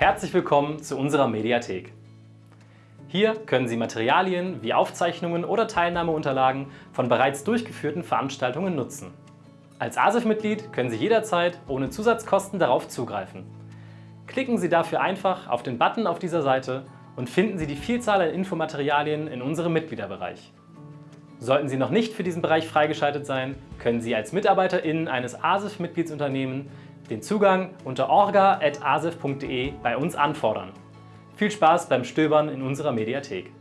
Herzlich willkommen zu unserer Mediathek. Hier können Sie Materialien wie Aufzeichnungen oder Teilnahmeunterlagen von bereits durchgeführten Veranstaltungen nutzen. Als ASIF-Mitglied können Sie jederzeit ohne Zusatzkosten darauf zugreifen. Klicken Sie dafür einfach auf den Button auf dieser Seite und finden Sie die Vielzahl an Infomaterialien in unserem Mitgliederbereich. Sollten Sie noch nicht für diesen Bereich freigeschaltet sein, können Sie als MitarbeiterInnen eines ASIF-Mitgliedsunternehmens den Zugang unter orga.asif.de bei uns anfordern. Viel Spaß beim Stöbern in unserer Mediathek.